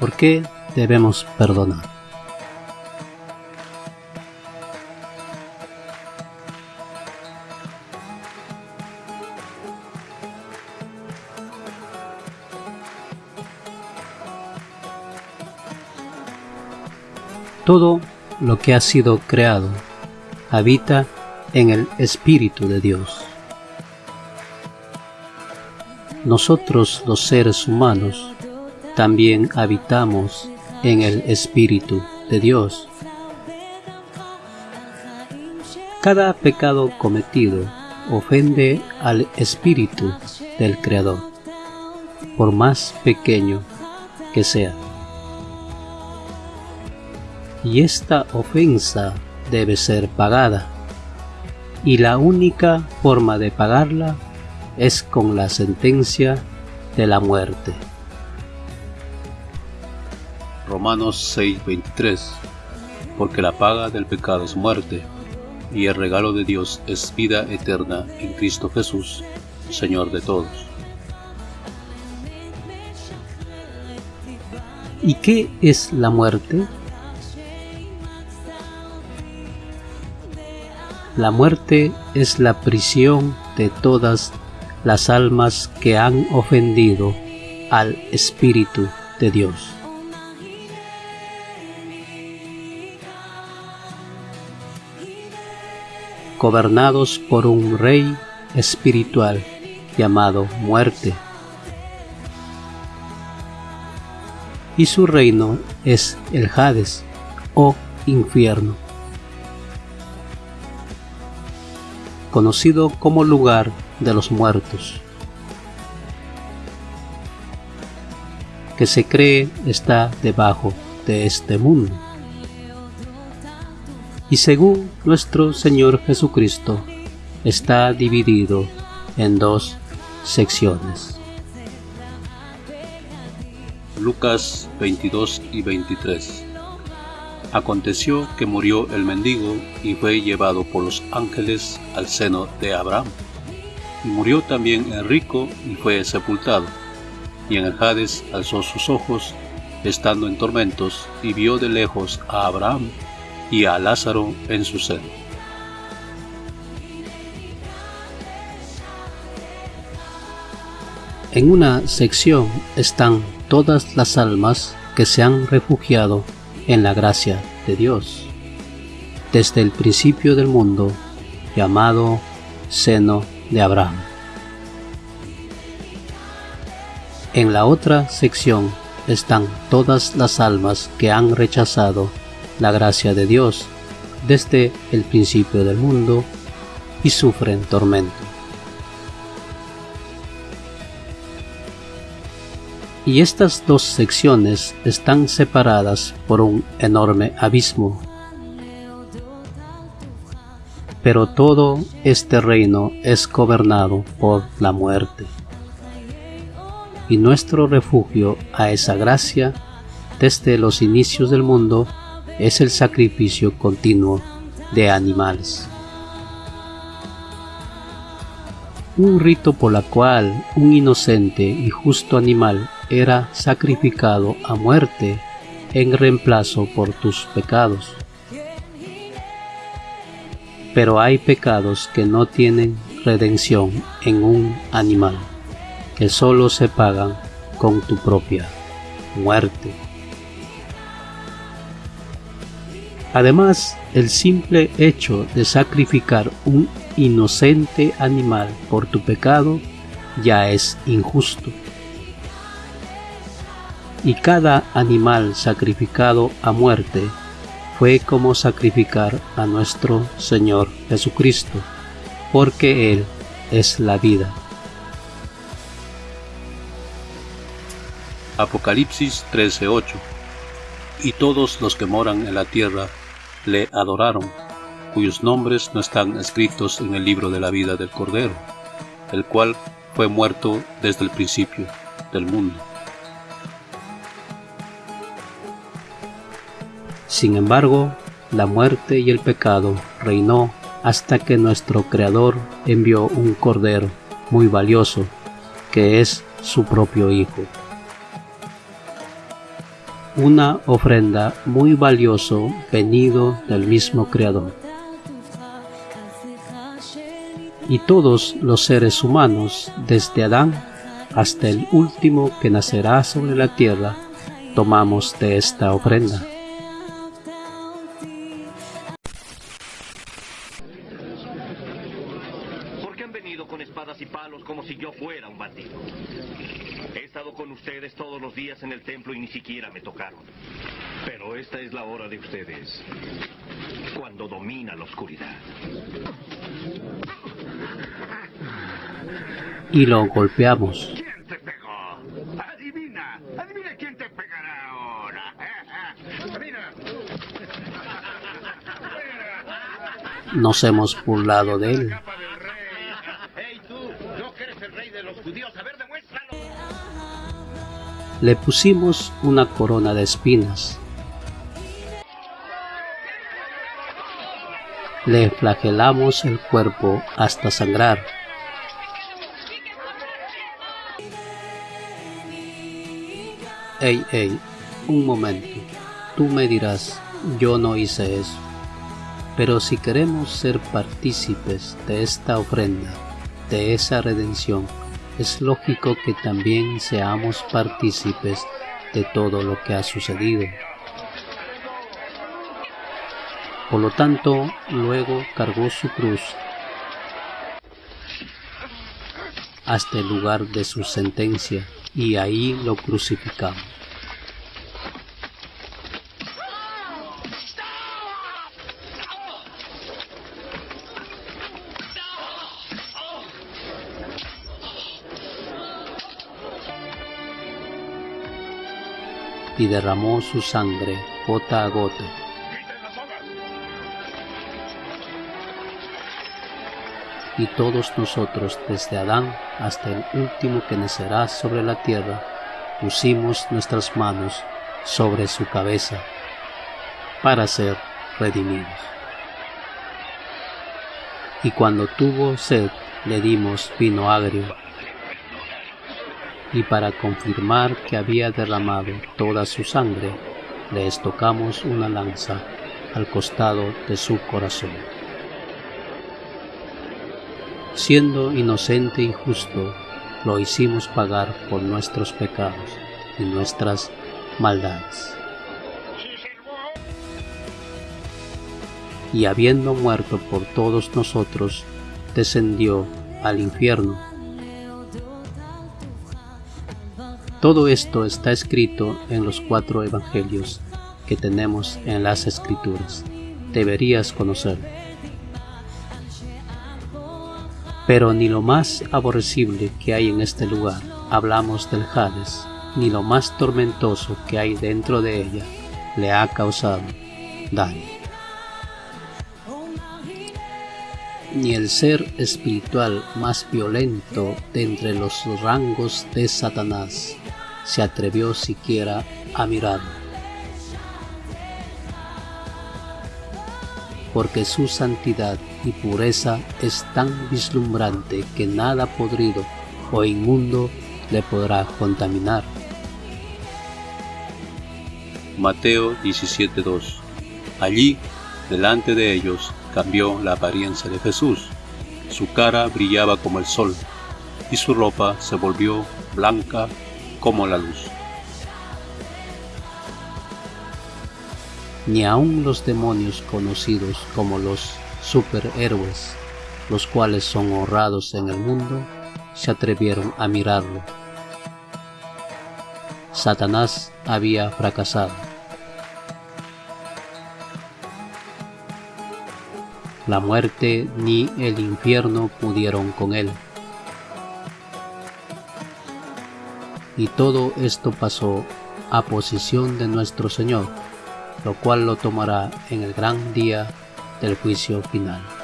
¿Por qué debemos perdonar? Todo lo que ha sido creado habita en el Espíritu de Dios. Nosotros los seres humanos también habitamos en el Espíritu de Dios. Cada pecado cometido ofende al Espíritu del Creador, por más pequeño que sea. Y esta ofensa debe ser pagada, y la única forma de pagarla es con la sentencia de la muerte. Romanos 6:23 Porque la paga del pecado es muerte, y el regalo de Dios es vida eterna en Cristo Jesús, Señor de todos. ¿Y qué es la muerte? La muerte es la prisión de todas las almas que han ofendido al Espíritu de Dios. Gobernados por un rey espiritual llamado muerte. Y su reino es el Hades o infierno. conocido como lugar de los muertos, que se cree está debajo de este mundo. Y según nuestro Señor Jesucristo, está dividido en dos secciones. Lucas 22 y 23 Aconteció que murió el mendigo y fue llevado por los ángeles al seno de Abraham. Y murió también el rico y fue sepultado. Y en el Hades alzó sus ojos, estando en tormentos, y vio de lejos a Abraham y a Lázaro en su seno. En una sección están todas las almas que se han refugiado en la gracia de Dios, desde el principio del mundo, llamado seno de Abraham. En la otra sección están todas las almas que han rechazado la gracia de Dios desde el principio del mundo y sufren tormento. y estas dos secciones están separadas por un enorme abismo. Pero todo este reino es gobernado por la muerte. Y nuestro refugio a esa gracia desde los inicios del mundo es el sacrificio continuo de animales. Un rito por la cual un inocente y justo animal era sacrificado a muerte en reemplazo por tus pecados. Pero hay pecados que no tienen redención en un animal, que solo se pagan con tu propia muerte. Además, el simple hecho de sacrificar un inocente animal por tu pecado ya es injusto y cada animal sacrificado a muerte fue como sacrificar a nuestro Señor Jesucristo, porque Él es la vida. Apocalipsis 13:8 Y todos los que moran en la tierra le adoraron, cuyos nombres no están escritos en el libro de la vida del Cordero, el cual fue muerto desde el principio del mundo. Sin embargo, la muerte y el pecado reinó hasta que nuestro Creador envió un Cordero muy valioso, que es su propio Hijo. Una ofrenda muy valioso venido del mismo Creador. Y todos los seres humanos, desde Adán hasta el último que nacerá sobre la tierra, tomamos de esta ofrenda. Siquiera me tocaron. Pero esta es la hora de ustedes, cuando domina la oscuridad. Y lo golpeamos. ¿Quién te pegó? Adivina, adivina quién te pegará ahora. Mira. Nos hemos burlado de él. Le pusimos una corona de espinas. Le flagelamos el cuerpo hasta sangrar. Ey, ey, un momento. Tú me dirás, yo no hice eso. Pero si queremos ser partícipes de esta ofrenda, de esa redención, es lógico que también seamos partícipes de todo lo que ha sucedido. Por lo tanto, luego cargó su cruz hasta el lugar de su sentencia y ahí lo crucificamos. Y derramó su sangre gota a gota. Y todos nosotros, desde Adán hasta el último que nacerá sobre la tierra, pusimos nuestras manos sobre su cabeza para ser redimidos. Y cuando tuvo sed, le dimos vino agrio y para confirmar que había derramado toda su sangre, le estocamos una lanza al costado de su corazón. Siendo inocente y justo, lo hicimos pagar por nuestros pecados y nuestras maldades. Y habiendo muerto por todos nosotros, descendió al infierno Todo esto está escrito en los cuatro evangelios que tenemos en las escrituras. Deberías conocerlo. Pero ni lo más aborrecible que hay en este lugar, hablamos del Hades, ni lo más tormentoso que hay dentro de ella, le ha causado daño. Ni el ser espiritual más violento de entre los rangos de Satanás se atrevió siquiera a mirarlo. Porque su santidad y pureza es tan vislumbrante que nada podrido o inmundo le podrá contaminar. Mateo 17:2 Allí, delante de ellos, cambió la apariencia de Jesús. Su cara brillaba como el sol y su ropa se volvió blanca como la luz. Ni aun los demonios conocidos como los superhéroes, los cuales son honrados en el mundo, se atrevieron a mirarlo. Satanás había fracasado. La muerte ni el infierno pudieron con él. y todo esto pasó a posición de nuestro Señor, lo cual lo tomará en el gran día del juicio final.